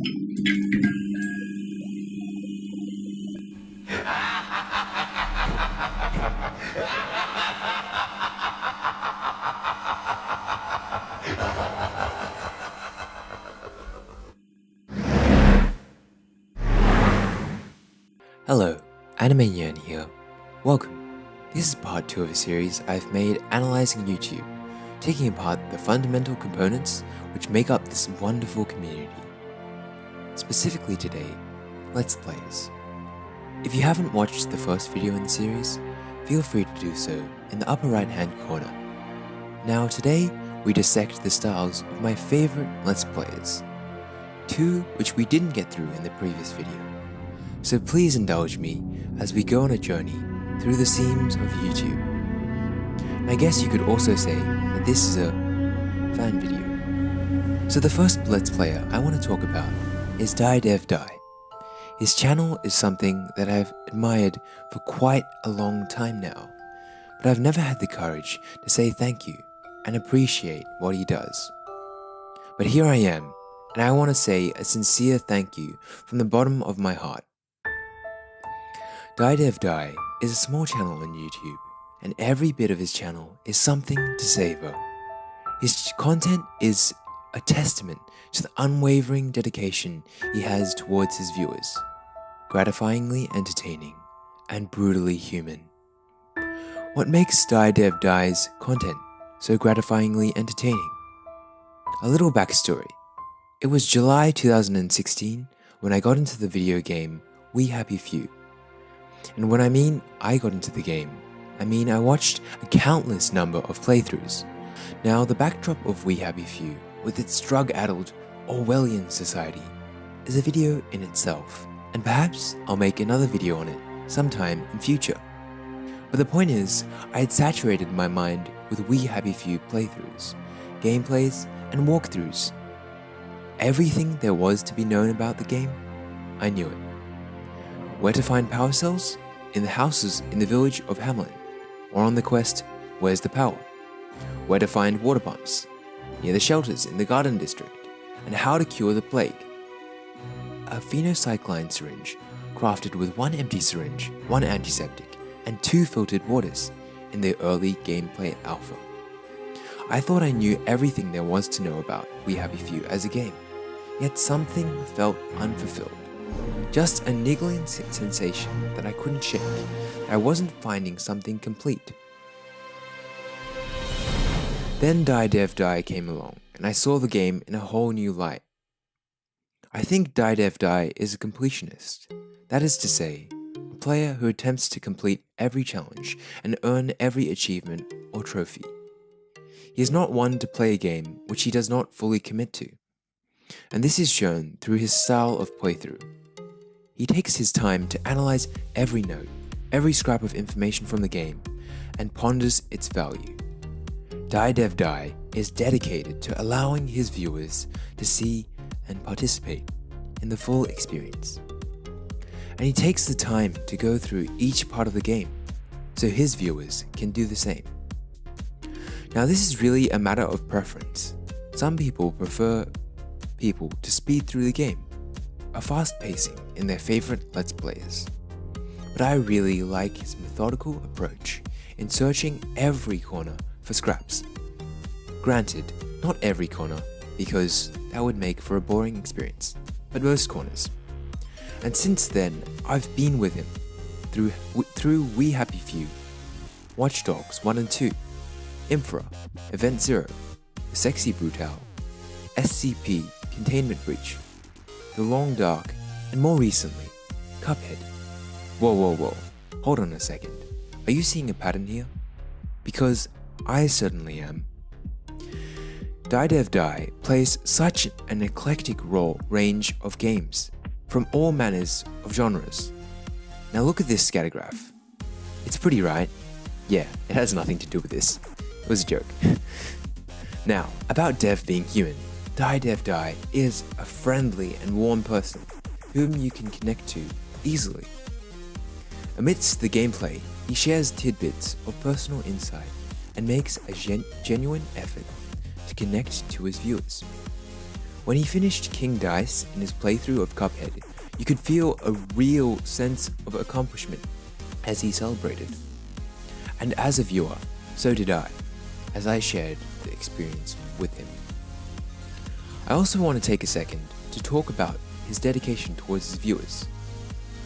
Hello, Anime Nyan here. Welcome. This is part 2 of a series I've made analyzing YouTube, taking apart the fundamental components which make up this wonderful community. Specifically today, Let's Plays. If you haven't watched the first video in the series, feel free to do so in the upper right hand corner. Now today, we dissect the styles of my favorite Let's Players, two which we didn't get through in the previous video. So please indulge me as we go on a journey through the seams of YouTube. I guess you could also say that this is a fan video. So the first Let's Player I want to talk about is Die Dev Die. His channel is something that I've admired for quite a long time now, but I've never had the courage to say thank you and appreciate what he does. But here I am, and I want to say a sincere thank you from the bottom of my heart. Die Dev Die is a small channel on YouTube, and every bit of his channel is something to savor. His content is a testament to the unwavering dedication he has towards his viewers, gratifyingly entertaining and brutally human. What makes Die Dev Die's content so gratifyingly entertaining? A little backstory. It was July 2016 when I got into the video game We Happy Few. And when I mean I got into the game, I mean I watched a countless number of playthroughs. Now, the backdrop of We Happy Few, with its drug-addled Orwellian society, is a video in itself, and perhaps I'll make another video on it sometime in future. But the point is, I had saturated my mind with We Happy Few playthroughs, gameplays, and walkthroughs. Everything there was to be known about the game, I knew it. Where to find power cells? In the houses in the village of Hamlyn, or on the quest, Where's the Power? Where to find water pumps? Near the shelters in the Garden District, and how to cure the plague. A phenocycline syringe, crafted with one empty syringe, one antiseptic, and two filtered waters in the early gameplay alpha. I thought I knew everything there was to know about We Happy Few as a game, yet something felt unfulfilled. Just a niggling sensation that I couldn't shake, I wasn't finding something complete. Then Die Dev Die came along, and I saw the game in a whole new light. I think Die Dev Die is a completionist. That is to say, a player who attempts to complete every challenge and earn every achievement or trophy. He is not one to play a game which he does not fully commit to, and this is shown through his style of playthrough. He takes his time to analyze every note, every scrap of information from the game, and ponders its value. Die Dev Die is dedicated to allowing his viewers to see and participate in the full experience. And he takes the time to go through each part of the game, so his viewers can do the same. Now this is really a matter of preference. Some people prefer people to speed through the game, a fast pacing in their favorite Let's Players. But I really like his methodical approach in searching every corner for scraps. Granted, not every corner, because that would make for a boring experience, but most corners. And since then, I've been with him through, through We Happy Few, Watch Dogs 1 and 2, Infra, Event Zero, Sexy Brutal, SCP, Containment Breach, The Long Dark, and more recently, Cuphead. Whoa, whoa, whoa, hold on a second. Are you seeing a pattern here? Because I certainly am. Die Dev Die plays such an eclectic raw range of games, from all manners of genres. Now look at this scattergraph. It's pretty, right? Yeah, it has nothing to do with this. It was a joke. now, about Dev being human, Die Dev Die is a friendly and warm person whom you can connect to easily. Amidst the gameplay, he shares tidbits of personal insight and makes a gen genuine effort to connect to his viewers. When he finished King Dice in his playthrough of Cuphead, you could feel a real sense of accomplishment as he celebrated. And as a viewer, so did I, as I shared the experience with him. I also want to take a second to talk about his dedication towards his viewers.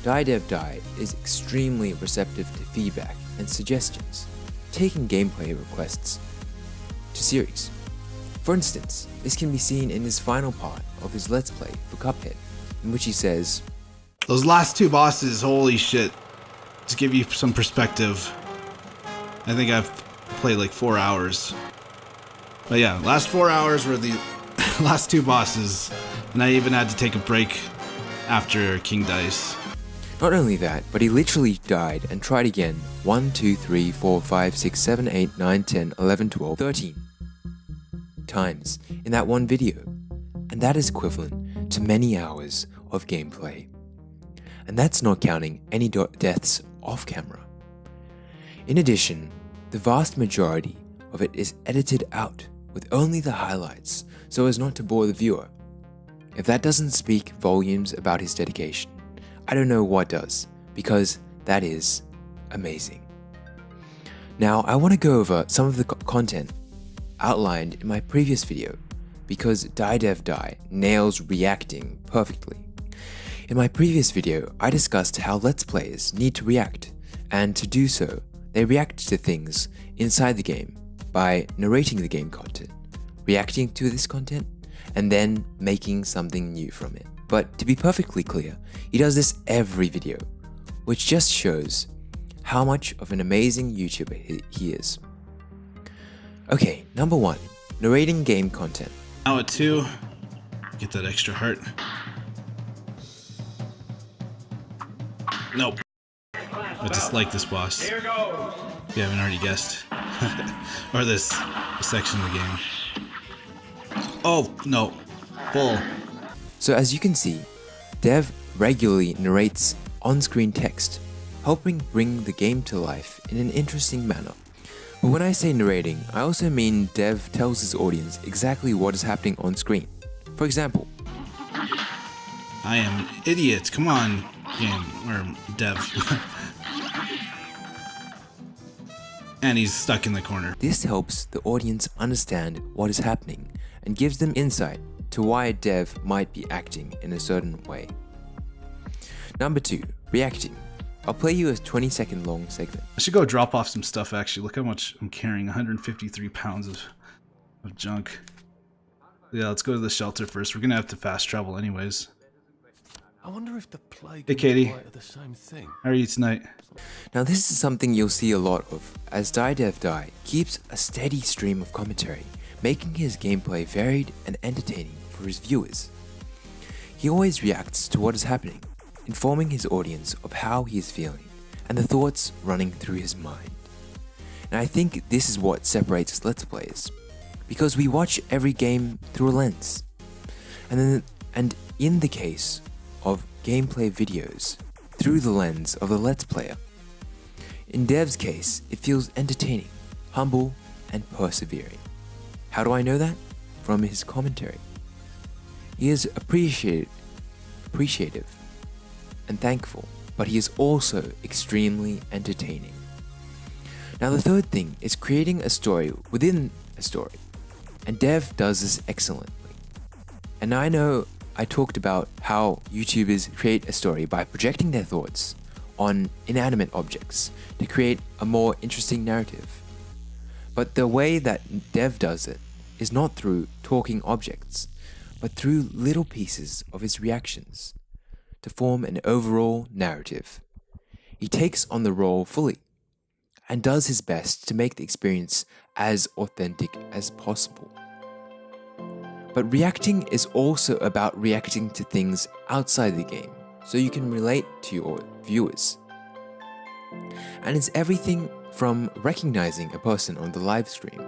DieDevDie is extremely receptive to feedback and suggestions, taking gameplay requests to series. For instance, this can be seen in his final part of his Let's Play for Cuphead, in which he says, Those last two bosses, holy shit. To give you some perspective, I think I've played like four hours. But yeah, last four hours were the last two bosses, and I even had to take a break after King Dice. Not only that, but he literally died and tried again 1, 2, 3, 4, 5, 6, 7, 8, 9, 10, 11, 12, 13 times in that one video, and that is equivalent to many hours of gameplay. And that's not counting any deaths off camera. In addition, the vast majority of it is edited out with only the highlights so as not to bore the viewer. If that doesn't speak volumes about his dedication, I don't know what does, because that is amazing. Now, I want to go over some of the content outlined in my previous video, because DieDevDie nails reacting perfectly. In my previous video, I discussed how Let's Players need to react, and to do so, they react to things inside the game by narrating the game content, reacting to this content, and then making something new from it. But to be perfectly clear, he does this every video, which just shows how much of an amazing YouTuber he is. Okay, number one, narrating game content. Now at two, get that extra heart. Nope. I dislike this boss. Here goes. If you haven't already guessed. or this, this section of the game. Oh, no. Full. So as you can see, Dev regularly narrates on-screen text, helping bring the game to life in an interesting manner. But when I say narrating, I also mean Dev tells his audience exactly what is happening on screen. For example, I am an idiot. Come on, game or Dev. and he's stuck in the corner. This helps the audience understand what is happening and gives them insight to why a dev might be acting in a certain way. Number 2. Reacting. I'll play you a 20 second long segment. I should go drop off some stuff actually. Look how much I'm carrying 153 pounds of, of junk. Yeah, let's go to the shelter first. We're gonna have to fast travel anyways. I wonder if the plague hey, Katie. the same thing. How are you tonight? Now this is something you'll see a lot of, as DieDevDie keeps a steady stream of commentary, making his gameplay varied and entertaining for his viewers. He always reacts to what is happening, informing his audience of how he is feeling and the thoughts running through his mind. And I think this is what separates Let's Players, because we watch every game through a lens. And, then, and in the case of gameplay videos, through the lens of the Let's Player. In Dev's case, it feels entertaining, humble, and persevering. How do I know that? From his commentary. He is appreciative and thankful, but he is also extremely entertaining. Now the third thing is creating a story within a story, and Dev does this excellently. And I know I talked about how YouTubers create a story by projecting their thoughts on inanimate objects to create a more interesting narrative. But the way that Dev does it is not through talking objects, but through little pieces of his reactions to form an overall narrative. He takes on the role fully and does his best to make the experience as authentic as possible. But reacting is also about reacting to things outside the game, so you can relate to your viewers. And it's everything from recognizing a person on the live stream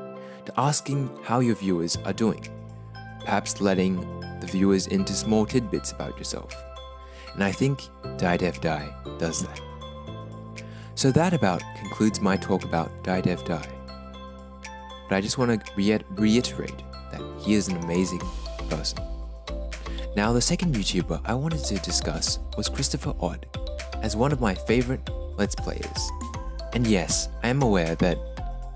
to asking how your viewers are doing, perhaps letting the viewers into small tidbits about yourself. And I think DieDevDie does that. So that about concludes my talk about DieDevDie. But I just want to reiterate that he is an amazing person. Now, the second YouTuber I wanted to discuss was Christopher Odd, as one of my favorite Let's Players. And yes, I am aware that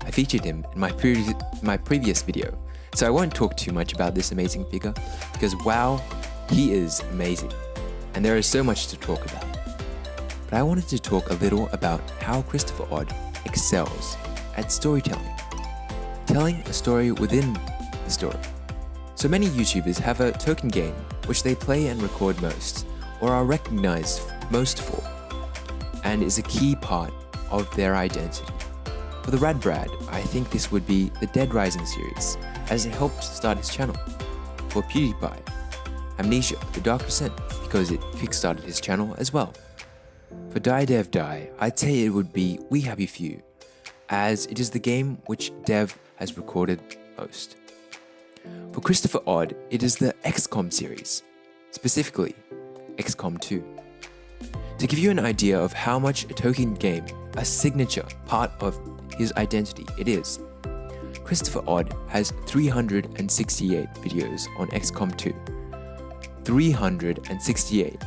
I featured him in my, pre- my previous video, so I won't talk too much about this amazing figure, because wow, he is amazing, and there is so much to talk about. But I wanted to talk a little about how Christopher Odd excels at storytelling, telling a story within the story. So many YouTubers have a token game which they play and record most, or are recognized most for, and is a key part of their identity. For the Rad Brad, I think this would be the Dead Rising series, as it helped start his channel. For PewDiePie, Amnesia, The Dark Descent, because it kickstarted his channel as well. For Die Dev Die, I'd say it would be We Happy Few, as it is the game which Dev has recorded most. For Christopher Odd, it is the XCOM series, specifically XCOM 2. To give you an idea of how much a token game, a signature part of his identity it is, Christopher Odd has 368 videos on XCOM 2. 368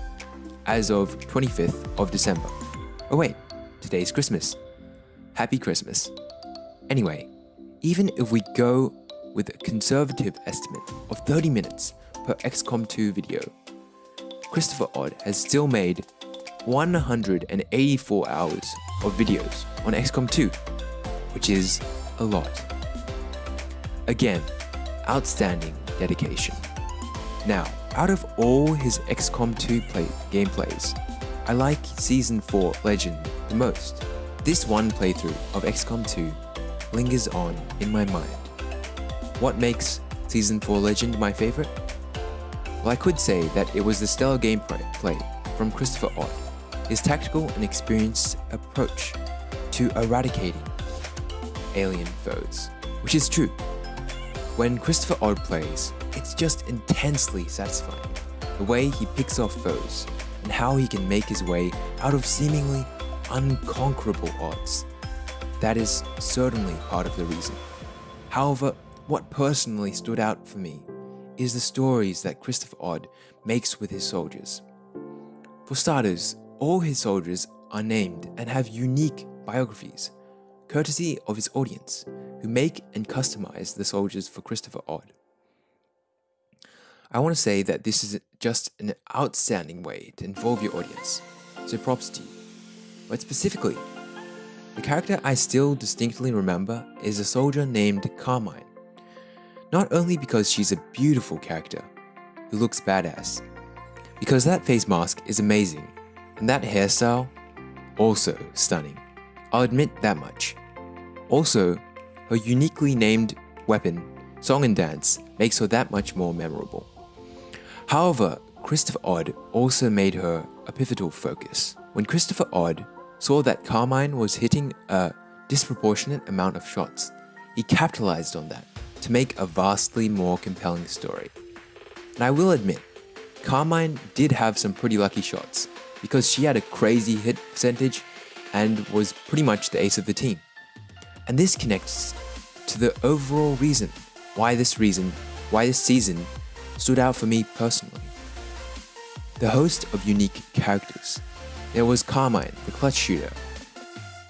as of 25th of December. Oh wait, today's Christmas. Happy Christmas. Anyway, even if we go with a conservative estimate of 30 minutes per XCOM 2 video, Christopher Odd has still made 184 hours of videos on XCOM 2, which is a lot. Again, outstanding dedication. Now, out of all his XCOM 2 play gameplays, I like Season 4 Legend the most. This one playthrough of XCOM 2 lingers on in my mind. What makes Season 4 Legend my favorite? Well, I could say that it was the stellar gameplay from Christopher Odd, his tactical and experienced approach to eradicating alien foes, which is true. When Christopher Odd plays, it's just intensely satisfying. The way he picks off foes, and how he can make his way out of seemingly unconquerable odds. That is certainly part of the reason. However, what personally stood out for me is the stories that Christopher Odd makes with his soldiers. For starters, all his soldiers are named and have unique biographies, courtesy of his audience, who make and customize the soldiers for Christopher Odd. I want to say that this is just an outstanding way to involve your audience, so props to you. But specifically, the character I still distinctly remember is a soldier named Carmine. Not only because she's a beautiful character who looks badass, because that face mask is amazing, and that hairstyle, also stunning. I'll admit that much. Also, her uniquely named weapon, Song and Dance, makes her that much more memorable. However, Christopher Odd also made her a pivotal focus. When Christopher Odd saw that Carmine was hitting a disproportionate amount of shots, he capitalized on that to make a vastly more compelling story. And I will admit, Carmine did have some pretty lucky shots because she had a crazy hit percentage and was pretty much the ace of the team. And this connects to the overall reason why this reason, why this season stood out for me personally. The host of unique characters. There was Carmine, the clutch shooter,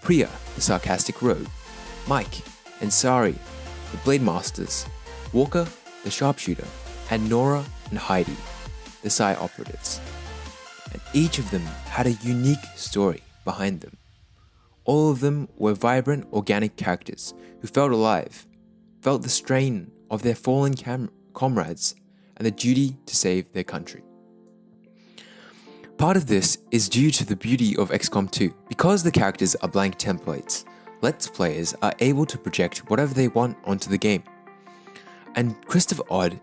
Priya, the sarcastic rogue, Mike and Sari, the blade masters, Walker, the sharpshooter, and Nora and Heidi, the Psi operatives. And each of them had a unique story behind them. All of them were vibrant, organic characters who felt alive, felt the strain of their fallen comrades, and the duty to save their country. Part of this is due to the beauty of XCOM 2. Because the characters are blank templates, Let's players are able to project whatever they want onto the game. And Christopher Odd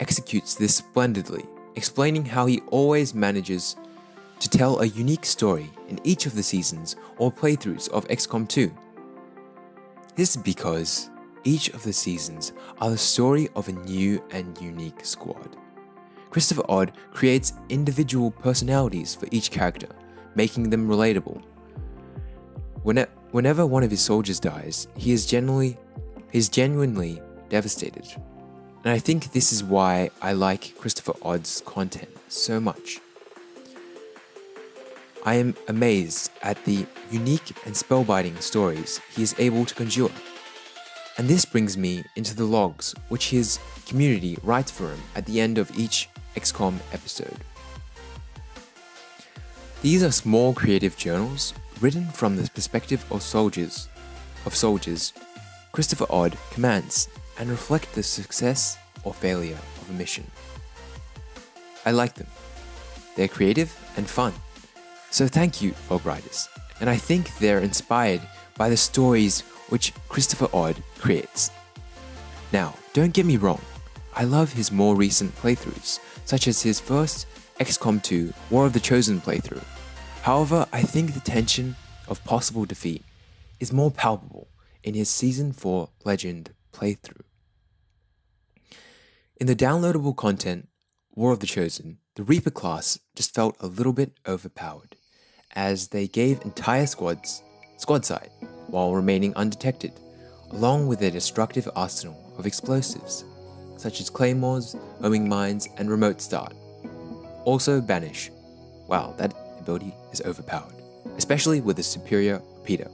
executes this splendidly, explaining how he always manages to tell a unique story in each of the seasons or playthroughs of XCOM 2. This is because each of the seasons are the story of a new and unique squad. Christopher Odd creates individual personalities for each character, making them relatable. Whenever one of his soldiers dies, he is generally he is genuinely devastated. And I think this is why I like Christopher Odd's content so much. I am amazed at the unique and spellbinding stories he is able to conjure. And this brings me into the logs which his community writes for him at the end of each XCOM episode. These are small creative journals written from the perspective of soldiers, of soldiers Christopher Odd commands and reflect the success or failure of a mission. I like them. They're creative and fun. So thank you, writers. And I think they're inspired by the stories which Christopher Odd creates. Now, don't get me wrong, I love his more recent playthroughs, such as his first XCOM 2 War of the Chosen playthrough. However, I think the tension of possible defeat is more palpable in his Season 4 Legend playthrough. In the downloadable content, War of the Chosen, the Reaper class just felt a little bit overpowered, as they gave entire squads squad sight while remaining undetected, along with their destructive arsenal of explosives, such as claymores, homing mines, and remote start. Also Banish. Wow, that ability is overpowered, especially with a superior repeater.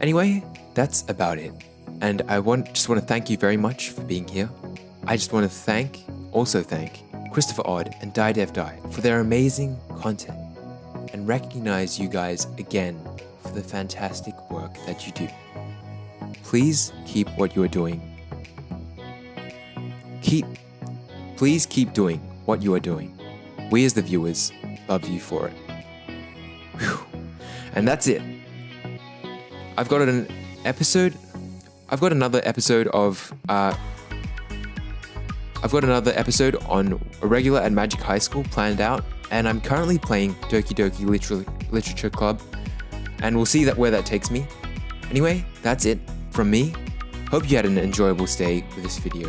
Anyway, that's about it. And I want just want to thank you very much for being here. I just want to thank, also thank, Christopher Odd and Die Dev Die for their amazing content and recognize you guys again for the fantastic work that you do. Please keep what you are doing. Keep, please keep doing what you are doing. We as the viewers love you for it. Whew. And that's it. I've got an episode. I've got another episode of. Uh, I've got another episode on Irregular at Magic High School planned out, and I'm currently playing Doki Doki Liter- Literature Club, and we'll see that where that takes me. Anyway, that's it from me. Hope you had an enjoyable stay with this video,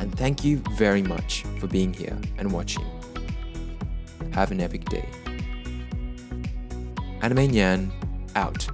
and thank you very much for being here and watching. Have an epic day. Anime Nyan out.